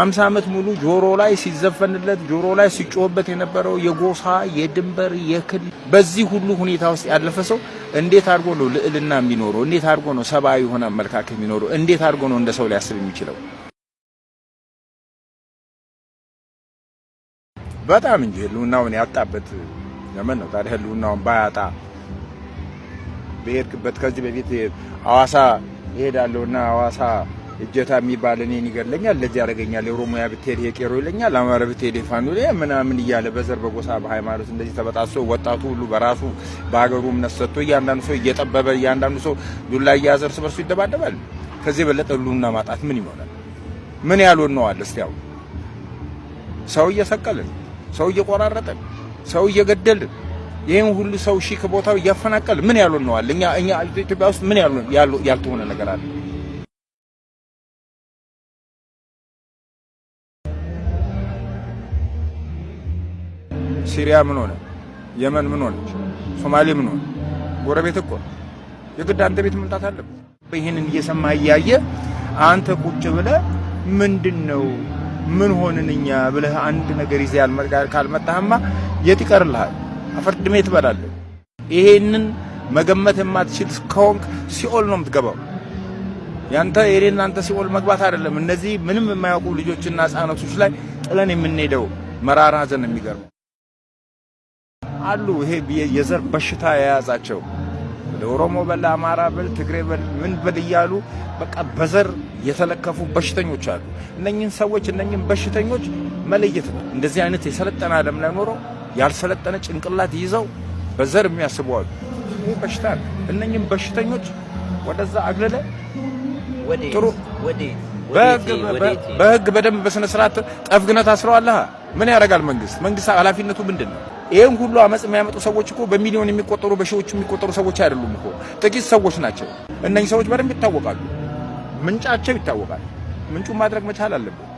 አምሳ ዓመት ሙሉ ጆሮ ላይ ሲዘፈንለት ጆሮ ላይ ሲጮህበት የነበረው የጎሳ የድንበር የክልል በዚህ ሁሉ ሁኔታ ውስጥ ያለፈ ሰው እንዴት አድርጎ ነው ልዕልና የሚኖረው? እንዴት አድርጎ ነው ሰብአዊ የሆነ አመለካከት የሚኖረው? እንዴት አድርጎ ነው እንደ ሰው ሊያስብ የሚችለው? በጣም እንጂ ህልውናውን ያጣበት ዘመን ነው። ታዲያ ህልውናውን ባያጣ በሄድክበት ከዚህ በፊት ሐዋሳ እሄዳለሁና ሐዋሳ እጀታ የሚባል እኔን ይገለኛል፣ ለዚህ ያደርገኛል፣ የኦሮሞያ ብትሄድ ይሄ ቄሮ ይለኛል፣ አማራ ብትሄድ ፋኖ ምናምን እያለ በዘር በጎሳ በሃይማኖት እንደዚህ ተበጣሶ ወጣቱ ሁሉ በራሱ በሀገሩ እምነት ሰጥቶ እያንዳንዱ ሰው እየጠበበ እያንዳንዱ ሰው ዱላ እየያዘ እርስ በርሱ ይደባደባል። ከዚህ የበለጠ ህልውና ማጣት ምን ይሆናል? ምን ያልሆን ነው አለ እስቲ ሰው እየሰቀልን ሰው እየቆራረጠን ሰው እየገደልን ይህን ሁሉ ሰው ሺህ ከቦታው እያፈናቀል ምን ያልሆን ነው አለ። እኛ እኛ ኢትዮጵያ ውስጥ ምን ያልሆነ ነገር አለ? ሲሪያ ምን ሆነ? የመን ምን ሆነች? ሶማሌ ምን ሆነ? ጎረቤት እኮ የግድ አንተ ቤት መምጣት አለብህ። ይህንን እየሰማ እያየ አንተ ቁጭ ብለህ ምንድን ነው ምን ሆንን እኛ ብለህ አንድ ነገር ይዘህ ካልመጣህማ የት ይቀርልሃል? አፈርድሜ ትበላለህ። ይሄንን መገመት የማትችል ከሆንክ ሲኦል ነው የምትገባው። ያንተ የኔና አንተ ሲኦል መግባት አይደለም። እነዚህ ምንም የማያውቁ ልጆችና ሕፃናቶች ላይ ጥለን የምንሄደው መራራ ሐዘን የሚገርመው አሉ። ይሄ የዘር በሽታ የያዛቸው ኦሮሞ በል አማራ በል ትግሬ በል ምን በል እያሉ በቃ በዘር የተለከፉ በሽተኞች አሉ። እነኝህን ሰዎች እነኝህን በሽተኞች መለየት ነው። እንደዚህ አይነት የሰለጠነ ዓለም ላይ ኖረው ያልሰለጠነ ጭንቅላት ይዘው በዘር የሚያስቡ አሉ። ይህ በሽታ ነው። እነኝህን በሽተኞች ወደዛ አግልለ ጥሩ በህግ በደንብ በስነ ስርዓት ጠፍግነት አስረዋለህ። ምን ያደርጋል መንግስት? መንግስት ኃላፊነቱ ምንድን ነው? ይህን ሁሉ አመፅ የሚያመጡ ሰዎች እኮ በሚሊዮን የሚቆጠሩ በሺዎች የሚቆጠሩ ሰዎች አይደሉም እኮ ጥቂት ሰዎች ናቸው። እነኚህ ሰዎች በደንብ ይታወቃሉ። ምንጫቸው ይታወቃል። ምንጩን ማድረግ መቻል አለብን።